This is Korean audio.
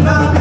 나